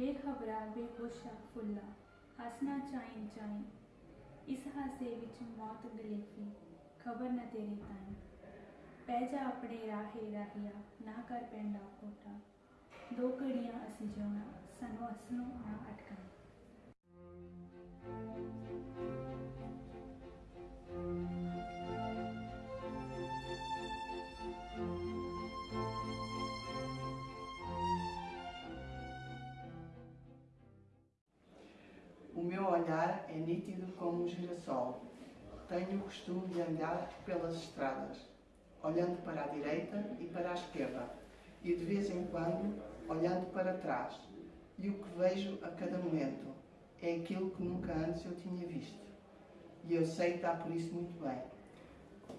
ਬੇਖਬਰਾ, ਬੇਹੋਸ਼ਾ ਫੁੱਲਾ, ਹੱਸਣਾ ਚਾਈਂ ਚਾਈਂ। ਇਸ ਹਾਸੇ ਵਿੱਚ ਮੌਤ ਗਲੇਫੀ ਖਬਰ ਨਾ ਤੇਰੇ ਤਾਈਂ। ਪੈ ਜਾ ਆਪਣੇ ਰਾਹੇ ਰਾਹੀਆ, ਨਾ ਕਰ ਪੈਂਡਾ ਕੋਟਾ। ਦੋ ਘੜੀਆਂ ਅਸੀਂ ਜਿਉਣਾ, ਸਾਨੂੰ ਅਸਲੋਂ ਨਾ ਅਟਕਾਈ nítido como um girassol. Tenho o costume de andar pelas estradas, olhando para a direita e para a esquerda, e de vez em quando olhando para trás. E o que vejo a cada momento é aquilo que nunca antes eu tinha visto. E eu sei dar por isso muito bem.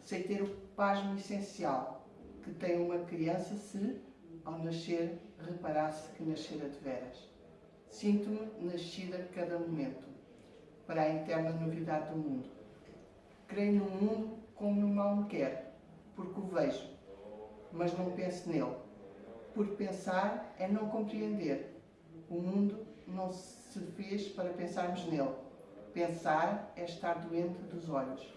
Sei ter o pasmo essencial que tem uma criança se, ao nascer, reparasse que nascera de veras. Sinto-me nascida a cada momento, para a interna novidade do mundo. Creio no mundo como o mal me quer, porque o vejo, mas não penso nele. Porque pensar é não compreender. O mundo não se fez para pensarmos nele. Pensar é estar doente dos olhos,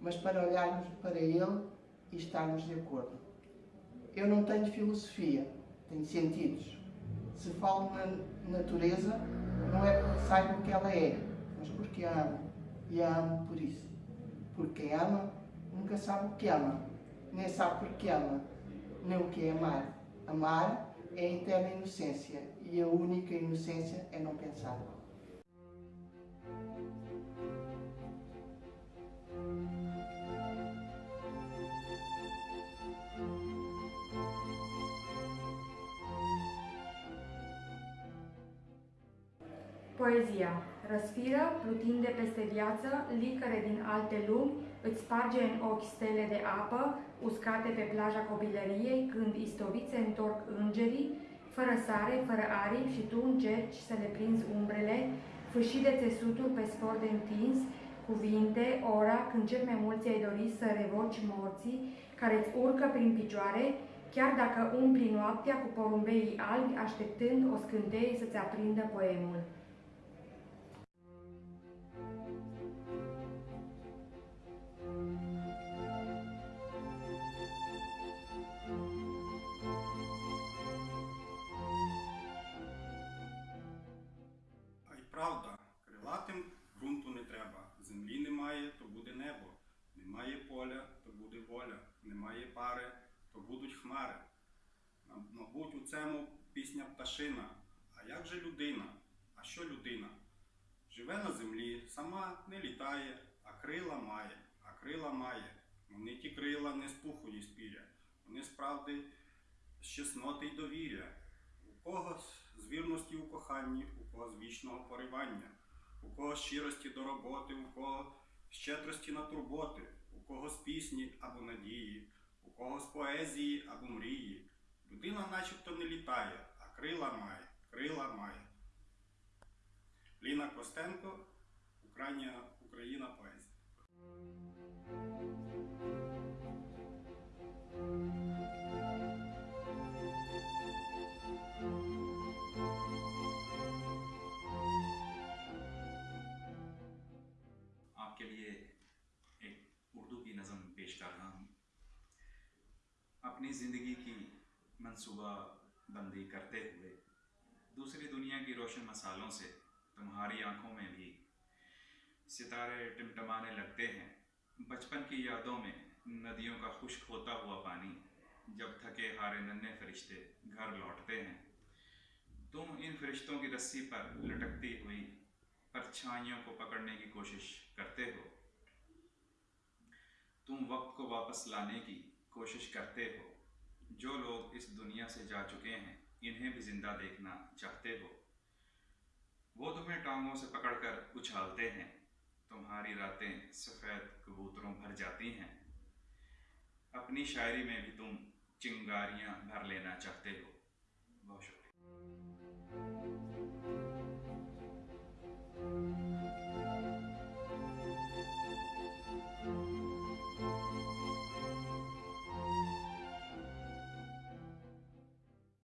mas para olharmos para ele e estarmos de acordo. Eu não tenho filosofia, tenho sentidos. Se falo na natureza, não é porque saiba o que ela é, mas porque amo. E a amo por isso. Porque ama nunca sabe o que ama, nem sabe porque ama, nem o que é amar. Amar é a eterna inocência e a única inocência é não pensar. Poezia. Răsfiră, plutinde peste viață, licăre din alte lumi, îți sparge în ochi stele de apă, uscate pe plaja copilăriei, când istoviți se întorc îngerii, fără sare, fără aripi și tu încerci să le prinzi umbrele, fâșii de țesutul pe spor de întins, cuvinte, ora când cel mai mulți ai dori să revoci morții, care îți urcă prin picioare, chiar dacă umpli noaptea cu porumbeii albi, așteptând o scânteie să-ți aprindă poemul. Поля, то буде воля. Немає пари, то будуть хмари. Мабуть, у цьому пісня пташина. А як же людина? А що людина? Живе на землі, сама не літає, а крила має, а крила має. Вони ті крила не з пуху і з піря. Вони справді з чесноти й довір'я. У кого з вірності у коханні, у кого з вічного поривання, у кого з щирості до роботи, у кого щедрості на турботи, у когось пісні або надії, у когось поезії або мрії. Людина начебто не літає, а крила має, крила має. Ліна Костенко, Україна, Україна поезія. आपके लिए एक उर्दू की नज़म पेश कर रहा हूँ। अपनी ज़िंदगी की मनसूबा बंदी करते हुए दूसरी दुनिया की रोशन मसालों से तुम्हारी आँखों में भी सितारे टिमटमाने लगते हैं। बचपन की यादों में नदियों का खुश्क होता हुआ पानी जब थके हारे नन्हे फरिश्ते घर लौटते हैं। तुम इन फरिश्तों की रस्सी पर लटकती हुई परछाइयों को पकड़ने की कोशिश तुम वक्त को वापस लाने की कोशिश करते हो। जो लोग इस दुनिया से जा चुके हैं, इन्हें भी ज़िंदा देखना चाहते हो। वो तुम्हें टांगों से पकड़कर उछालते हैं। तुम्हारी रातें सफ़ेद कबूतरों भर जाती हैं। अपनी शायरी में भी तुम चिंगारियाँ भर लेना चाहते हो। बहुत शुक्रिया।